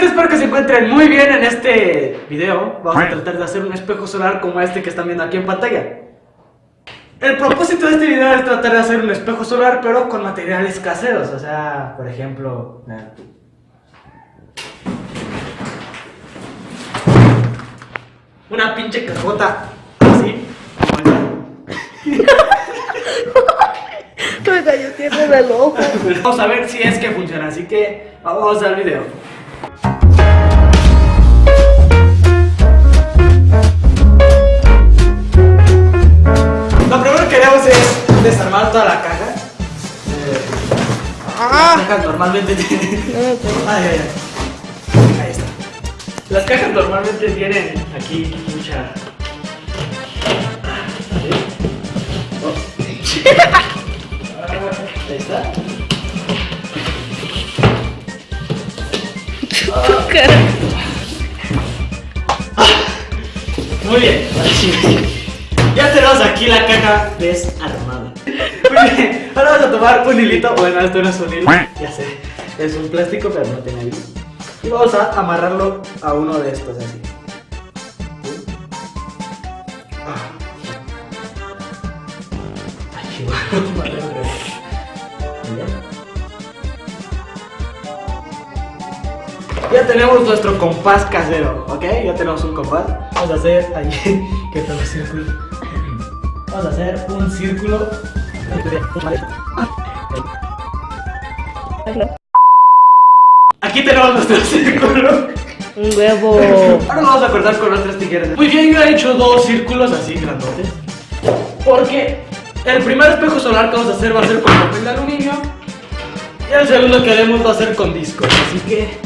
gente, espero que se encuentren muy bien en este video. Vamos a tratar de hacer un espejo solar como este que están viendo aquí en pantalla. El propósito de este video es tratar de hacer un espejo solar, pero con materiales caseros. O sea, por ejemplo... Una pinche cajota así, Me cayó tierra del ojo. Vamos a ver si es que funciona, así que vamos al video. Haremos es desarmar toda la caja. Eh, Las cajas normalmente tienen. Ay, ay, ay. Ahí está. Las cajas normalmente tienen aquí mucha. Oh. Ahí está. Tu cara. Muy bien, así. Ya tenemos aquí la caja desarmada. Ahora vamos a tomar un hilito. Bueno, esto no es un hilo, ya sé. Es un plástico, pero no tiene hilo. Y vamos a amarrarlo a uno de estos así. Ya tenemos nuestro compás casero, ¿ok? Ya tenemos un compás. Vamos a hacer ahí. ¿Qué tal los círculos? Vamos a hacer un círculo. Aquí tenemos nuestro círculo. Un huevo. Ahora lo vamos a cortar con nuestras tijeras. Bien, yo he hecho dos círculos así grandotes. Porque el primer espejo solar que vamos a hacer va a ser con papel de aluminio. Y el segundo que haremos va a ser con discos. Así que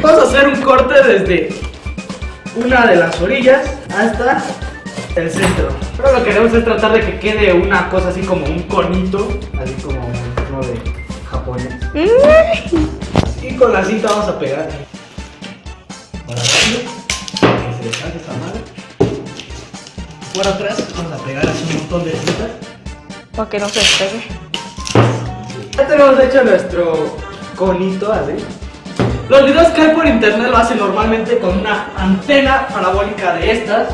vamos a hacer un corte desde una de las orillas hasta el centro. Pero lo que queremos es tratar de que quede una cosa así como un conito, así como uno de japonés. Y con la cinta vamos a pegar. Para adelante, que se deshaga esta madre. Por atrás vamos a pegar así un montón de cintas. Para que no se despegue. Ya tenemos hecho nuestro conito así. Los videos que hay por internet lo hacen normalmente con una antena parabólica de estas.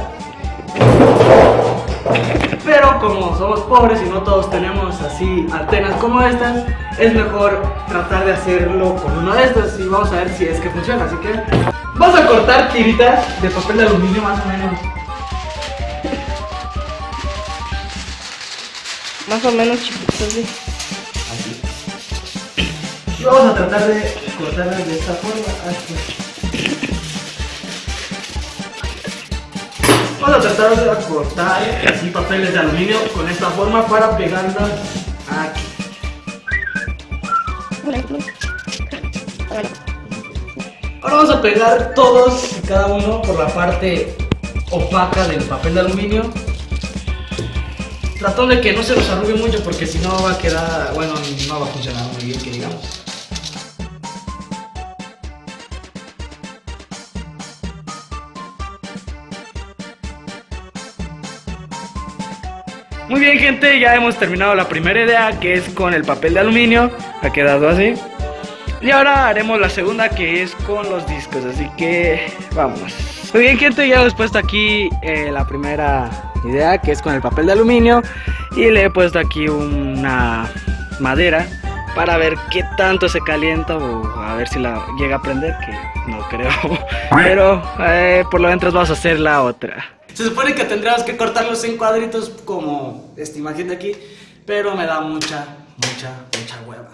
Pero como somos pobres y no todos tenemos así antenas como estas, es mejor tratar de hacerlo con uno de estos y vamos a ver si es que funciona. Así que vamos a cortar tiritas de papel de aluminio más o menos. Más o menos chiquitos, sí. Así. Y vamos a tratar de cortarlas de esta forma. Así. Vamos a tratar de cortar así papeles de aluminio con esta forma para pegarlas aquí. Ahora vamos a pegar todos y cada uno por la parte opaca del papel de aluminio. Tratando de que no se nos arrugue mucho porque si no va a quedar, bueno, no va a funcionar muy bien que digamos. Muy bien gente, ya hemos terminado la primera idea que es con el papel de aluminio, ha quedado así. Y ahora haremos la segunda que es con los discos, así que vamos. Muy bien gente, ya hemos puesto aquí eh, la primera idea que es con el papel de aluminio y le he puesto aquí una madera para ver qué tanto se calienta o a ver si la llega a prender, que no creo. Pero eh, por lo menos vamos a hacer la otra. Se supone que tendríamos que cortarlos en cuadritos como esta imagen de aquí, pero me da mucha, mucha, mucha hueva.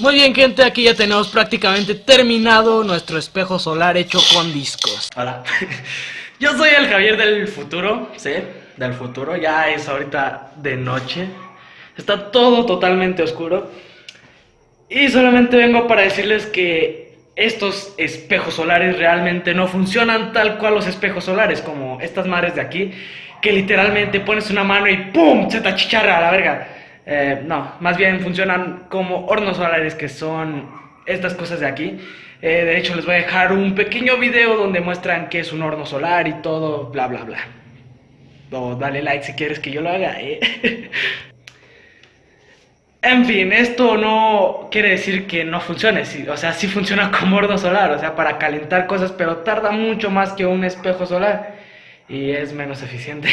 Muy bien gente, aquí ya tenemos prácticamente terminado nuestro espejo solar hecho con discos. Hola, yo soy el Javier del futuro, ¿sí? Del futuro, ya es ahorita de noche, está todo totalmente oscuro. Y solamente vengo para decirles que estos espejos solares realmente no funcionan tal cual los espejos solares, como estas madres de aquí, que literalmente pones una mano y ¡pum! se te achicharra a la verga. Eh, no, más bien funcionan como hornos solares, que son estas cosas de aquí. Eh, de hecho, les voy a dejar un pequeño video donde muestran qué es un horno solar y todo, bla, bla, bla. O dale like si quieres que yo lo haga. ¿eh? En fin, esto no quiere decir que no funcione, o sea, sí funciona como horno solar, o sea, para calentar cosas, pero tarda mucho más que un espejo solar y es menos eficiente.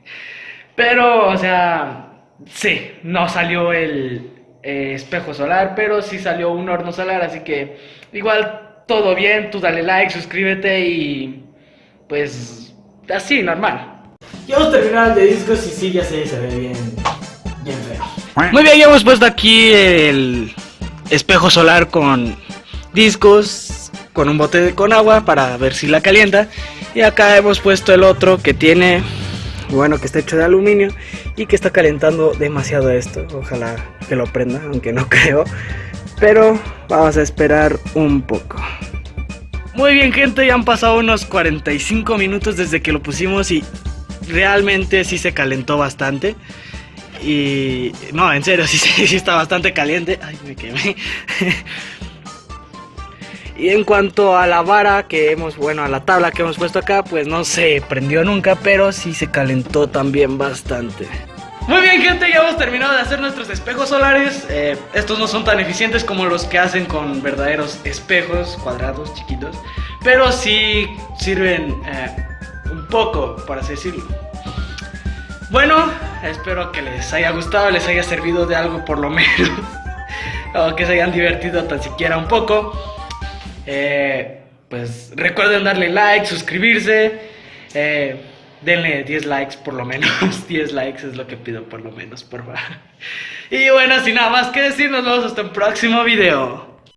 pero, o sea, sí, no salió el eh, espejo solar, pero sí salió un horno solar, así que igual todo bien, tú dale like, suscríbete y pues así, normal. Ya hemos terminado el de discos y sí, ya se ve bien. Muy bien, ya hemos puesto aquí el espejo solar con discos, con un bote de- con agua para ver si la calienta. Y acá hemos puesto el otro que tiene, bueno, que está hecho de aluminio y que está calentando demasiado esto. Ojalá que lo prenda, aunque no creo. Pero vamos a esperar un poco. Muy bien gente, ya han pasado unos 45 minutos desde que lo pusimos y realmente sí se calentó bastante. Y no, en serio, sí, está bastante caliente. Ay, me quemé. y en cuanto a la vara que hemos, bueno, a la tabla que hemos puesto acá, pues no se prendió nunca, pero sí se calentó también bastante. Muy bien, gente, ya hemos terminado de hacer nuestros espejos solares. Eh, estos no son tan eficientes como los que hacen con verdaderos espejos cuadrados, chiquitos, pero sí sirven eh, un poco, por así decirlo. Bueno, espero que les haya gustado, les haya servido de algo por lo menos. o que se hayan divertido tan siquiera un poco. Eh, pues recuerden darle like, suscribirse. eh, denle 10 likes por lo menos. 10 likes es lo que pido por lo menos, por favor. Y bueno, sin nada más que decir, nos vemos hasta un próximo video.